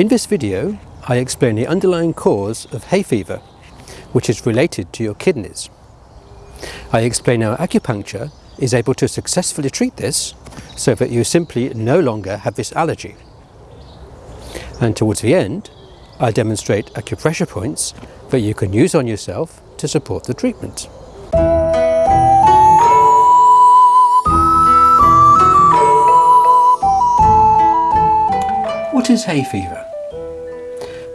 In this video, I explain the underlying cause of hay fever, which is related to your kidneys. I explain how acupuncture is able to successfully treat this so that you simply no longer have this allergy. And towards the end, I demonstrate acupressure points that you can use on yourself to support the treatment. What is hay fever?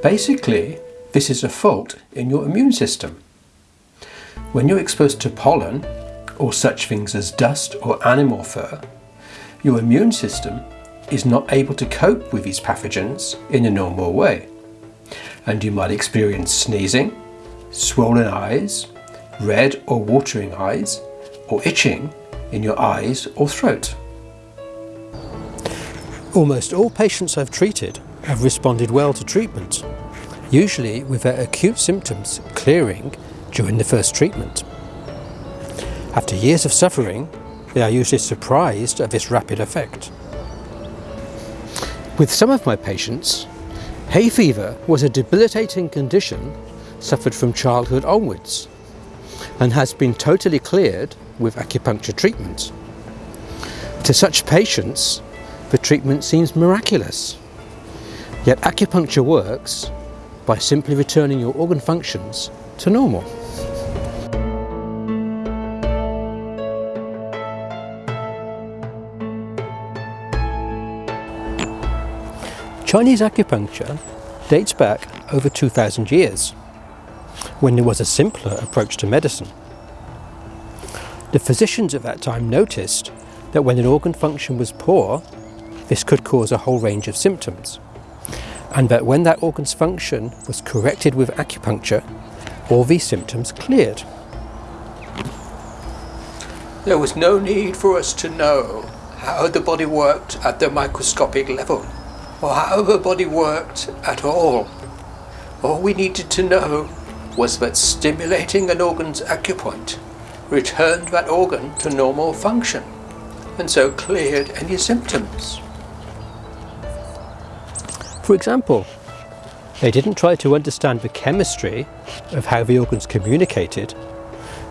Basically, this is a fault in your immune system. When you're exposed to pollen, or such things as dust or animal fur, your immune system is not able to cope with these pathogens in a normal way. And you might experience sneezing, swollen eyes, red or watering eyes, or itching in your eyes or throat. Almost all patients I've treated have responded well to treatment, usually with their acute symptoms clearing during the first treatment. After years of suffering, they are usually surprised at this rapid effect. With some of my patients, hay fever was a debilitating condition suffered from childhood onwards and has been totally cleared with acupuncture treatment. To such patients, the treatment seems miraculous. Yet acupuncture works by simply returning your organ functions to normal. Chinese acupuncture dates back over 2,000 years, when there was a simpler approach to medicine. The physicians at that time noticed that when an organ function was poor, this could cause a whole range of symptoms. And that when that organ's function was corrected with acupuncture, all these symptoms cleared. There was no need for us to know how the body worked at the microscopic level, or how the body worked at all. All we needed to know was that stimulating an organ's acupoint returned that organ to normal function, and so cleared any symptoms. For example, they didn't try to understand the chemistry of how the organs communicated,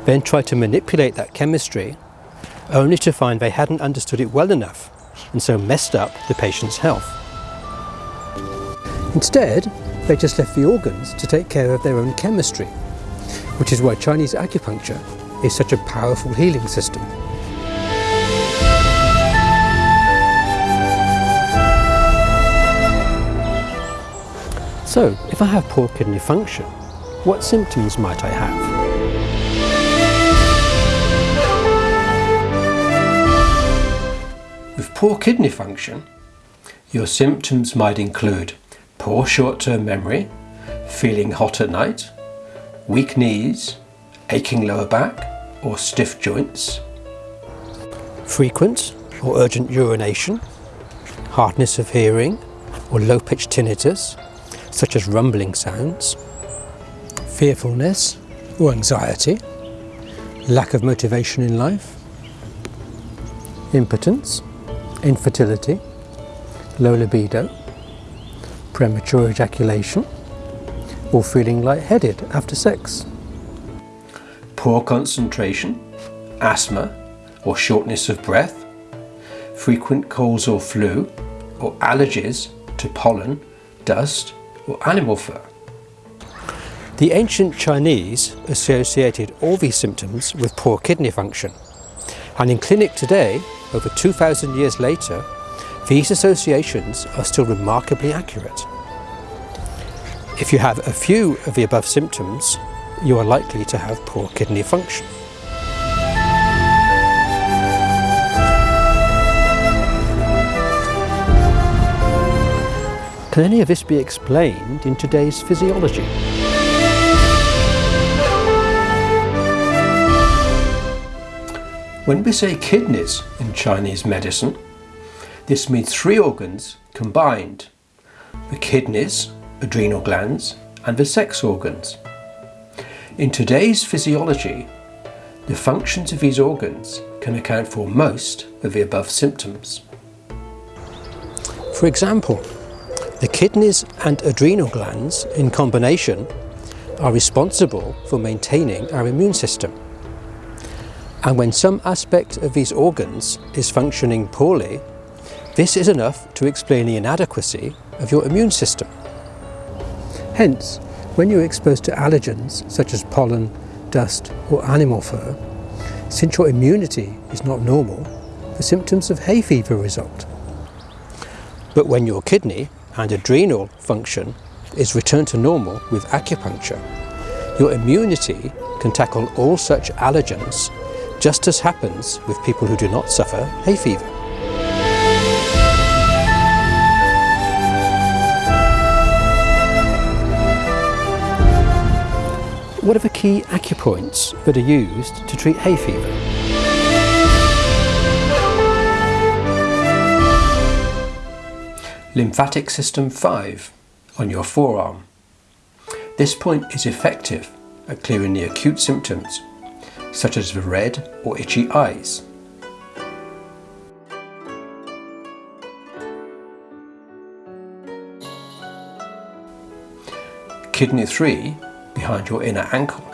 then try to manipulate that chemistry, only to find they hadn't understood it well enough and so messed up the patient's health. Instead, they just left the organs to take care of their own chemistry, which is why Chinese acupuncture is such a powerful healing system. So, if I have poor kidney function, what symptoms might I have? With poor kidney function, your symptoms might include poor short-term memory, feeling hot at night, weak knees, aching lower back or stiff joints, frequent or urgent urination, hardness of hearing or low-pitched tinnitus, such as rumbling sounds, fearfulness or anxiety, lack of motivation in life, impotence, infertility, low libido, premature ejaculation, or feeling lightheaded after sex. Poor concentration, asthma or shortness of breath, frequent colds or flu, or allergies to pollen, dust, or animal fur. The ancient Chinese associated all these symptoms with poor kidney function. And in clinic today, over 2,000 years later, these associations are still remarkably accurate. If you have a few of the above symptoms, you are likely to have poor kidney function. Can any of this be explained in today's physiology? When we say kidneys in Chinese medicine, this means three organs combined. The kidneys, adrenal glands, and the sex organs. In today's physiology, the functions of these organs can account for most of the above symptoms. For example, The kidneys and adrenal glands in combination are responsible for maintaining our immune system. And when some aspect of these organs is functioning poorly, this is enough to explain the inadequacy of your immune system. Hence, when you're exposed to allergens such as pollen, dust or animal fur, since your immunity is not normal, the symptoms of hay fever result. But when your kidney and adrenal function is returned to normal with acupuncture, your immunity can tackle all such allergens, just as happens with people who do not suffer hay fever. What are the key acupoints that are used to treat hay fever? Lymphatic system 5 on your forearm. This point is effective at clearing the acute symptoms such as the red or itchy eyes. Kidney 3 behind your inner ankle.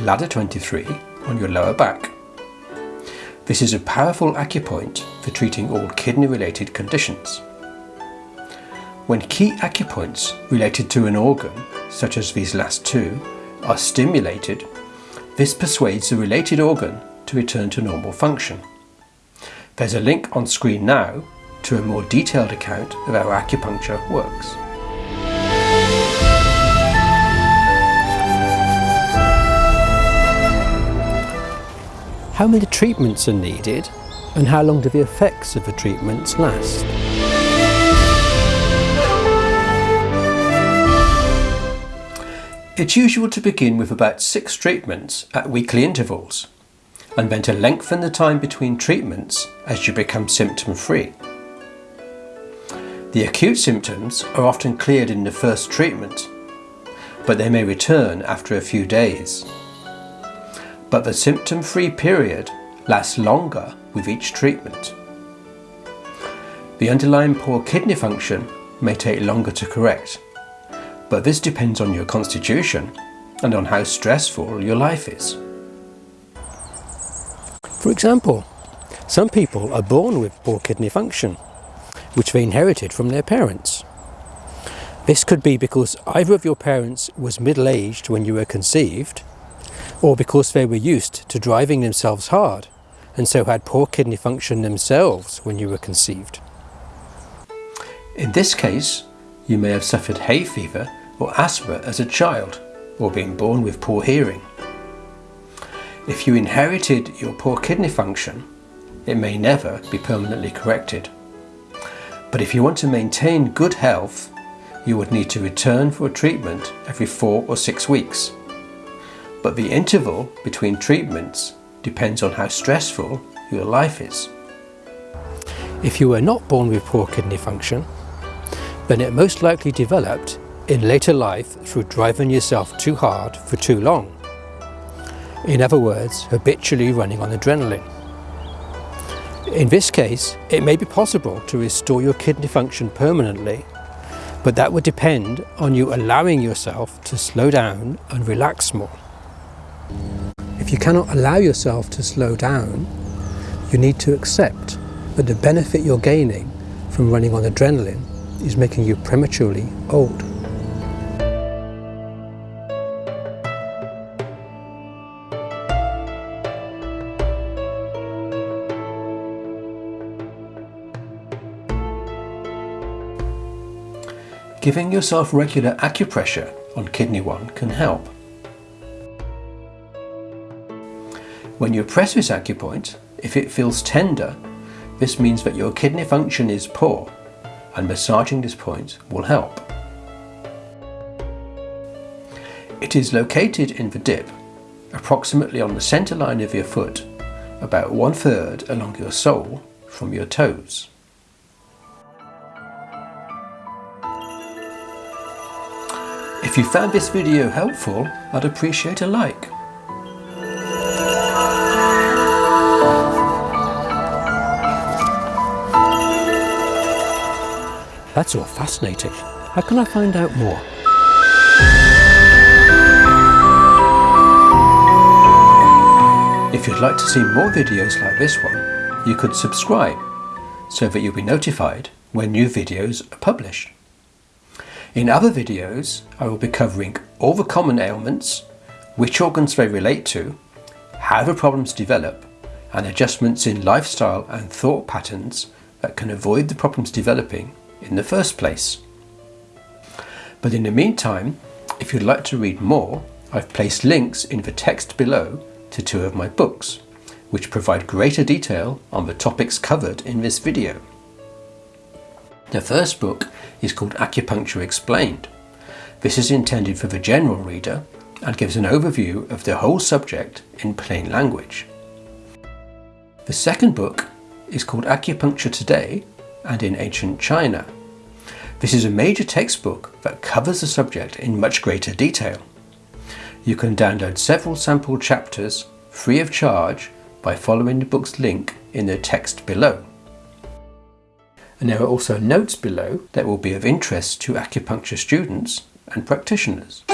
Bladder 23 on your lower back. This is a powerful acupoint for treating all kidney related conditions. When key acupoints related to an organ, such as these last two, are stimulated this persuades the related organ to return to normal function. There's a link on screen now to a more detailed account of how acupuncture works. How many treatments are needed and how long do the effects of the treatments last? It's usual to begin with about six treatments at weekly intervals and then to lengthen the time between treatments as you become symptom free. The acute symptoms are often cleared in the first treatment, but they may return after a few days. But the symptom free period lasts longer with each treatment. The underlying poor kidney function may take longer to correct but this depends on your constitution and on how stressful your life is. For example, some people are born with poor kidney function, which they inherited from their parents. This could be because either of your parents was middle-aged when you were conceived, or because they were used to driving themselves hard and so had poor kidney function themselves when you were conceived. In this case, you may have suffered hay fever or asthma as a child or being born with poor hearing. If you inherited your poor kidney function, it may never be permanently corrected. But if you want to maintain good health, you would need to return for a treatment every four or six weeks. But the interval between treatments depends on how stressful your life is. If you were not born with poor kidney function, then it most likely developed in later life through driving yourself too hard for too long. In other words, habitually running on adrenaline. In this case, it may be possible to restore your kidney function permanently, but that would depend on you allowing yourself to slow down and relax more. If you cannot allow yourself to slow down, you need to accept that the benefit you're gaining from running on adrenaline is making you prematurely old. Giving yourself regular acupressure on kidney 1 can help. When you press this acupoint, if it feels tender, this means that your kidney function is poor and massaging this point will help. It is located in the dip, approximately on the centre line of your foot, about one third along your sole from your toes. If you found this video helpful, I'd appreciate a like. That's all fascinating. How can I find out more? If you'd like to see more videos like this one, you could subscribe so that you'll be notified when new videos are published. In other videos, I will be covering all the common ailments, which organs they relate to, how the problems develop, and adjustments in lifestyle and thought patterns that can avoid the problems developing in the first place. But in the meantime, if you'd like to read more, I've placed links in the text below to two of my books, which provide greater detail on the topics covered in this video. The first book is called Acupuncture Explained. This is intended for the general reader and gives an overview of the whole subject in plain language. The second book is called Acupuncture Today and in Ancient China. This is a major textbook that covers the subject in much greater detail. You can download several sample chapters free of charge by following the book's link in the text below. And there are also notes below that will be of interest to acupuncture students and practitioners.